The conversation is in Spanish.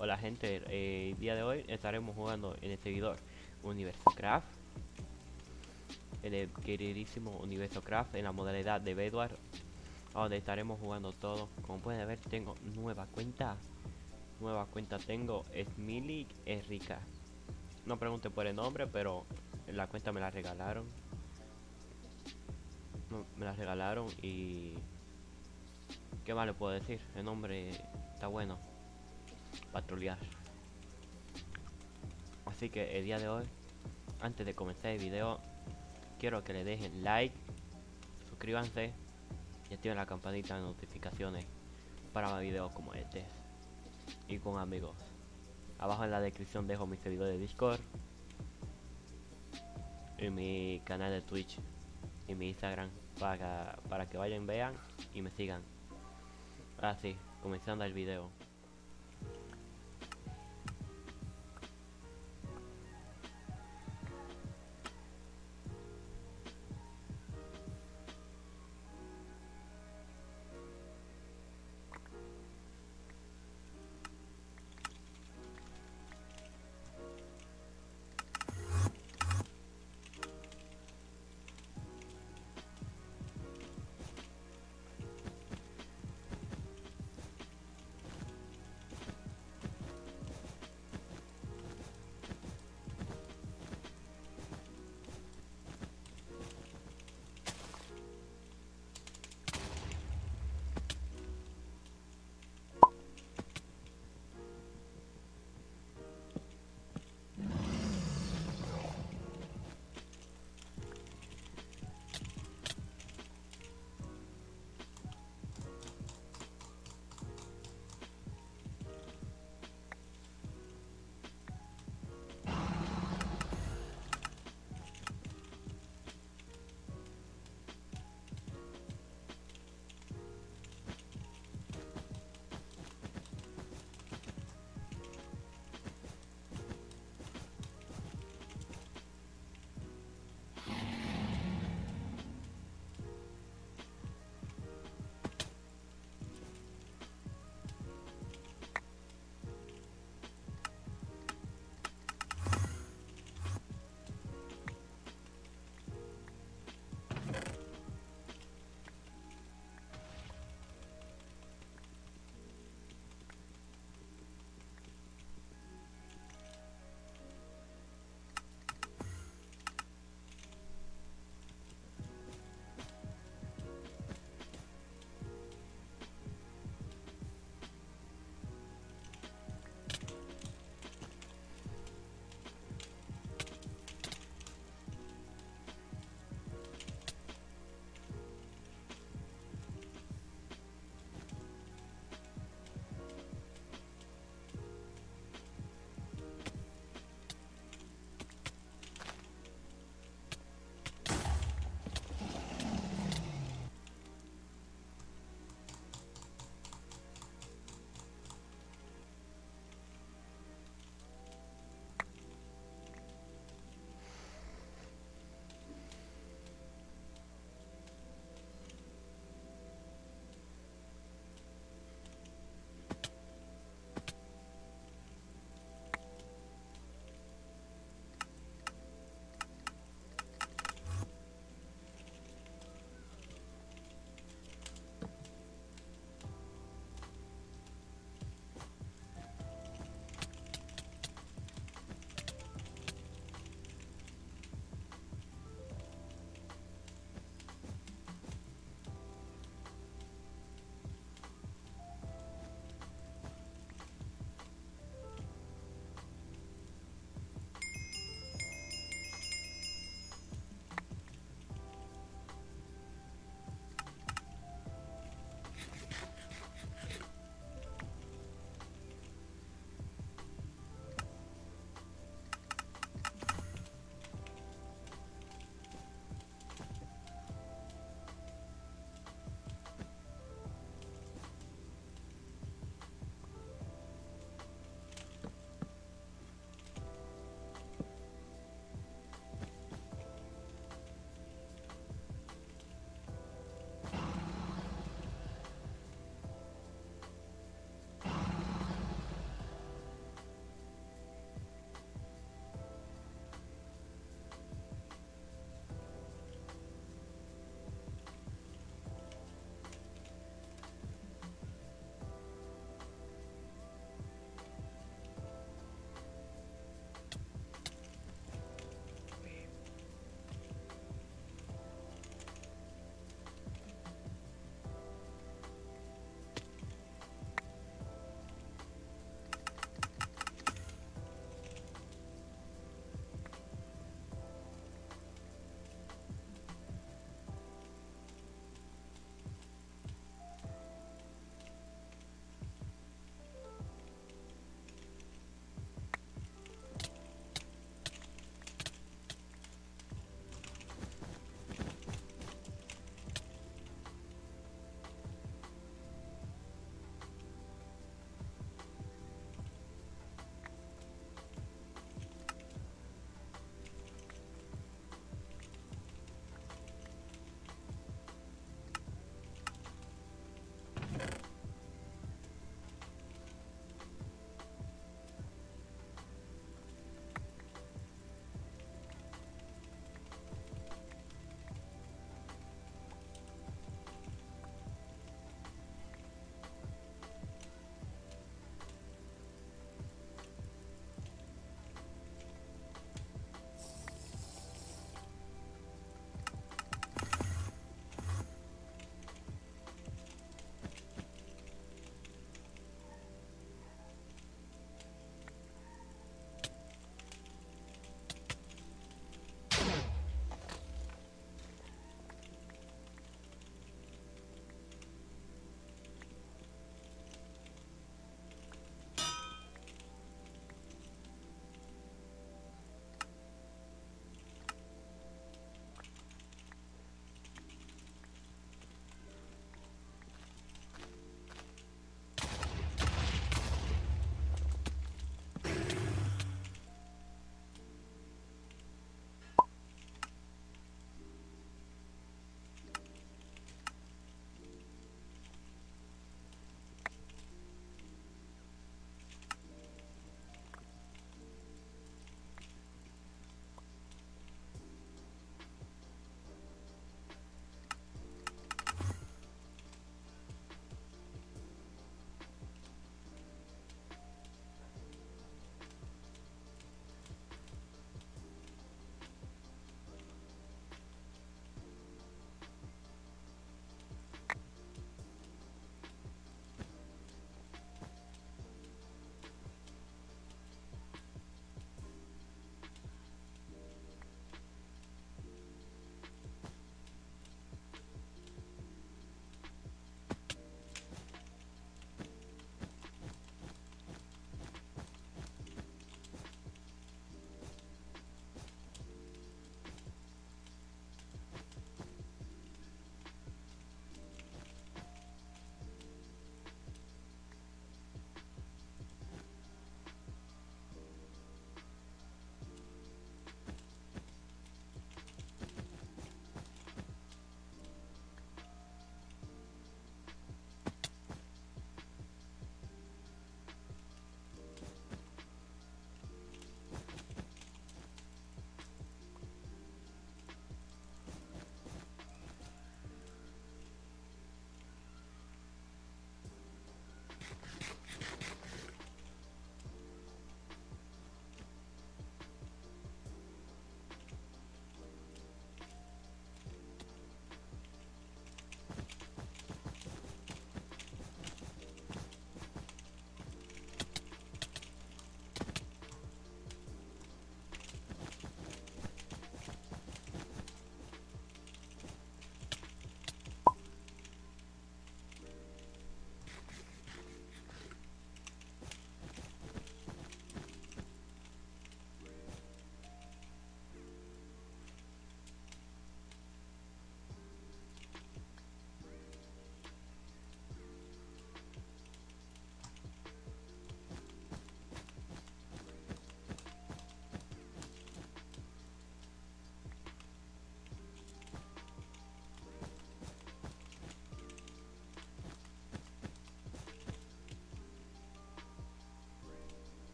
Hola gente, eh, el día de hoy estaremos jugando en el seguidor Universo Craft En el queridísimo Universo Craft en la modalidad de Bedwar Donde estaremos jugando todo. Como pueden ver tengo nueva cuenta. Nueva cuenta tengo, es Mili Rica. No pregunte por el nombre, pero la cuenta me la regalaron. Me la regalaron y... ¿Qué más le puedo decir? El nombre está bueno patrullar. Así que el día de hoy antes de comenzar el video quiero que le dejen like suscríbanse y activen la campanita de notificaciones para más videos como este. Y con amigos. Abajo en la descripción dejo mi servidor de discord y mi canal de twitch y mi instagram para, para que vayan vean y me sigan. Así comenzando el video